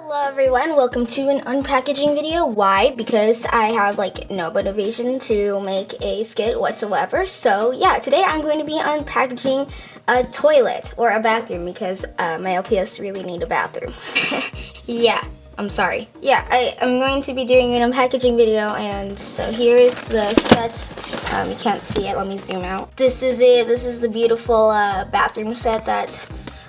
Hello everyone, welcome to an unpackaging video. Why? Because I have like no motivation to make a skit whatsoever. So yeah, today I'm going to be unpackaging a toilet or a bathroom because uh, my LPS really need a bathroom. yeah, I'm sorry. Yeah, I, am going to be doing an unpackaging video and so here is the set. Um, you can't see it, let me zoom out. This is it, this is the beautiful uh, bathroom set that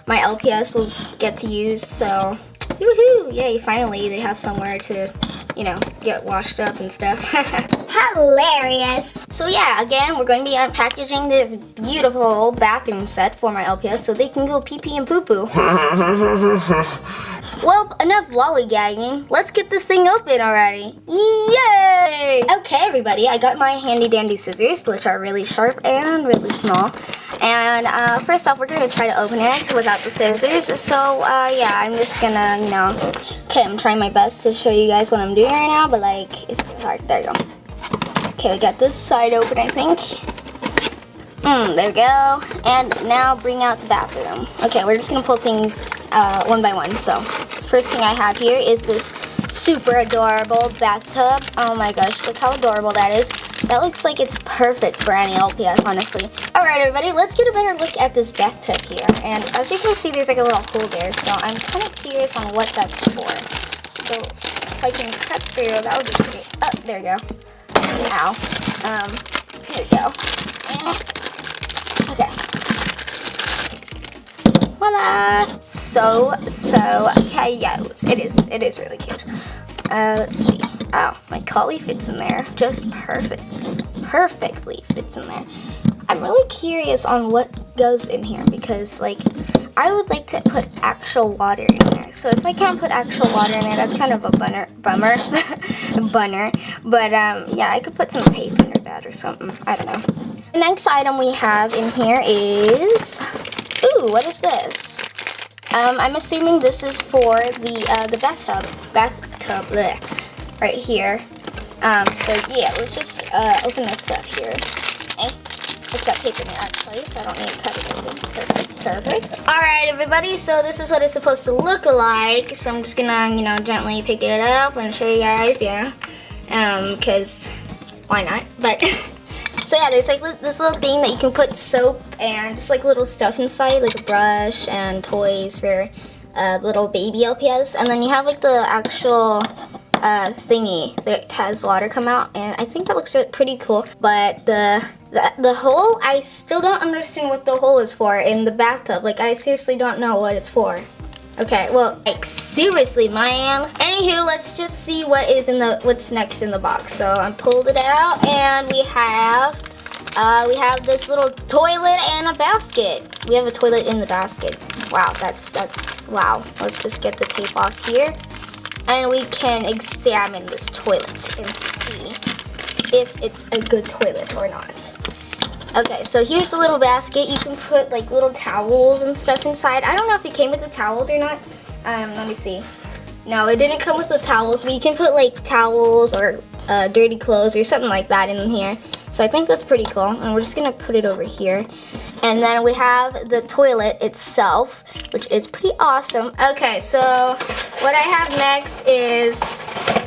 my LPS will get to use. So Woohoo! Yay, finally they have somewhere to, you know, get washed up and stuff. Hilarious! So yeah, again, we're going to be unpackaging this beautiful bathroom set for my LPS so they can go pee pee and poo poo. well, enough lollygagging. Let's get this thing open already. Yay! Okay, everybody, I got my handy dandy scissors, which are really sharp and really small. And uh, first off, we're going to try to open it without the scissors. So uh, yeah, I'm just going to, you know, okay, I'm trying my best to show you guys what I'm doing right now, but like, it's hard. There you go. Okay, we got this side open, I think. Mm, there we go. And now bring out the bathroom. Okay, we're just going to pull things uh, one by one. So first thing I have here is this super adorable bathtub. Oh my gosh, look how adorable that is. That looks like it's perfect for any LPS, honestly. Alright, everybody, let's get a better look at this bathtub here. And as you can see, there's like a little hole there, so I'm kind of curious on what that's for. So, if I can cut through, that would be great. Oh, there we go. Ow. Um, here we go. Okay. Voila! So, so cute. It is, it is really cute. Uh, let's see. Oh, my collie fits in there just perfect. Perfectly fits in there. I'm really curious on what goes in here because like I would like to put actual water in there. So if I can't put actual water in there, that's kind of a bunner, bummer. bunner. But um, yeah, I could put some tape under that or something. I don't know. The next item we have in here is, ooh, what is this? Um, I'm assuming this is for the uh, the bathtub, bathtub, bleh right here. Um, so yeah, let's just uh, open this up here. Okay. It's got paper in it actually, so I don't need to cut it. Perfect, perfect. Alright everybody, so this is what it's supposed to look like. So I'm just gonna, you know, gently pick it up and show you guys, yeah. Um, cause why not? But so yeah, there's like this little thing that you can put soap and just like little stuff inside, like a brush and toys for uh, little baby LPS. And then you have like the actual uh, thingy that has water come out and I think that looks pretty cool. But the, the the hole I still don't understand what the hole is for in the bathtub. Like I seriously don't know what it's for. Okay well like seriously man. Anywho let's just see what is in the what's next in the box. So I pulled it out and we have uh, we have this little toilet and a basket. We have a toilet in the basket. Wow that's that's wow. Let's just get the tape off here and we can examine this toilet and see if it's a good toilet or not. Okay, so here's a little basket. You can put like little towels and stuff inside. I don't know if it came with the towels or not. Um, let me see. No, it didn't come with the towels, but you can put like towels or uh, dirty clothes or something like that in here. So I think that's pretty cool. And we're just gonna put it over here. And then we have the toilet itself, which is pretty awesome. Okay, so what I have next is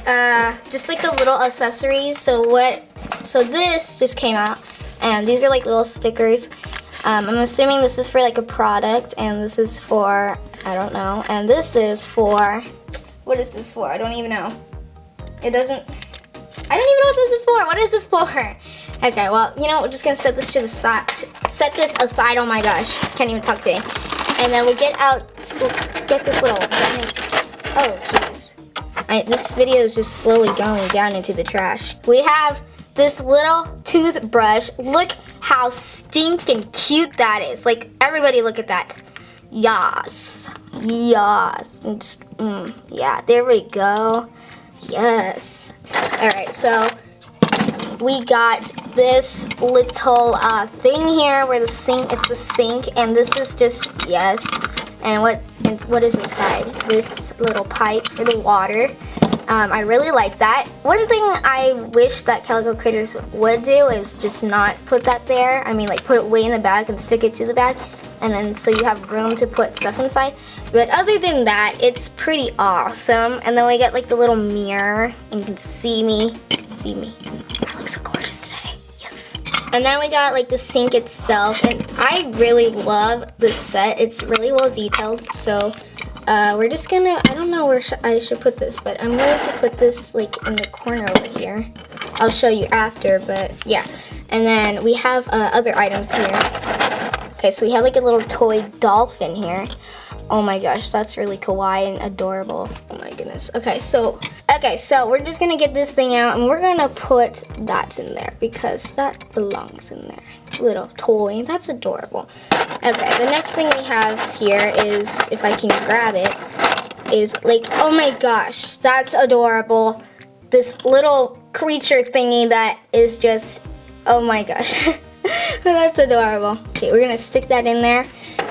uh, just like the little accessories. So what, so this just came out and these are like little stickers. Um, I'm assuming this is for like a product and this is for, I don't know. And this is for, what is this for? I don't even know. It doesn't, I don't even know what this is for. What is this for? Okay, well, you know, we're just gonna set this to the side. Set this aside. Oh my gosh, can't even talk today. And then we'll get out. We'll get this little. Oh jeez. This video is just slowly going down into the trash. We have this little toothbrush. Look how stinking cute that is. Like everybody, look at that. Yes, yes. Just, mm, yeah, there we go. Yes. All right, so we got this little uh, thing here where the sink, it's the sink, and this is just, yes, and what what is inside? This little pipe for the water. Um, I really like that. One thing I wish that Calico Critters would do is just not put that there. I mean, like put it way in the back and stick it to the back, and then so you have room to put stuff inside. But other than that, it's pretty awesome. And then we get like the little mirror, and you can see me. Can see me. I look so gorgeous today. Yes. And then we got like the sink itself, and I really love this set. It's really well detailed. So uh, we're just gonna. I don't know where sh I should put this, but I'm going to put this like in the corner over here. I'll show you after, but yeah. And then we have uh, other items here. Okay, so we have like a little toy dolphin here. Oh my gosh, that's really kawaii and adorable. Oh my goodness. Okay, so okay, so we're just gonna get this thing out and we're gonna put that in there because that belongs in there. Little toy, that's adorable. Okay, the next thing we have here is if I can grab it, is like, oh my gosh, that's adorable. This little creature thingy that is just, oh my gosh. That's adorable. Okay, we're gonna stick that in there.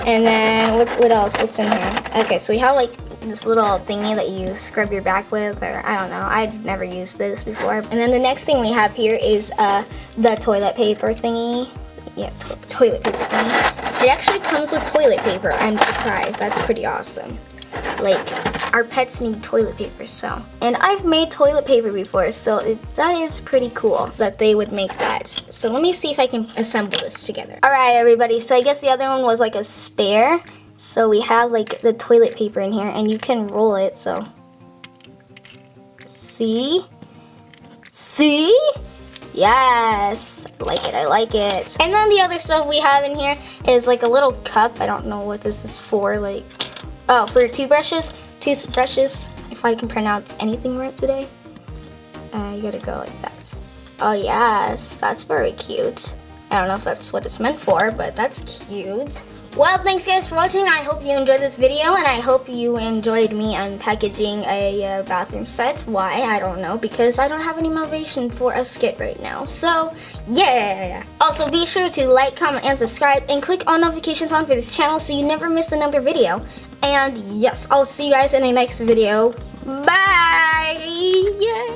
And then what, what else? What's in here? Okay, so we have like this little thingy that you scrub your back with, or I don't know. I've never used this before. And then the next thing we have here is uh, the toilet paper thingy. Yeah, to toilet paper thingy. It actually comes with toilet paper. I'm surprised. That's pretty awesome. Like, our pets need toilet paper, so. And I've made toilet paper before, so it, that is pretty cool that they would make that. So let me see if I can assemble this together. All right, everybody, so I guess the other one was like a spare. So we have like the toilet paper in here, and you can roll it, so. See? See? Yes, I like it, I like it. And then the other stuff we have in here is like a little cup. I don't know what this is for, like Oh, for toothbrushes, toothbrushes, if I can pronounce anything right today, uh, you gotta go like that. Oh yes, that's very cute. I don't know if that's what it's meant for, but that's cute. Well, thanks guys for watching. I hope you enjoyed this video, and I hope you enjoyed me unpackaging a uh, bathroom set. Why? I don't know, because I don't have any motivation for a skit right now. So, yeah! Also, be sure to like, comment, and subscribe, and click on notifications on for this channel so you never miss another video. And yes, I'll see you guys in the next video. Bye! Yay!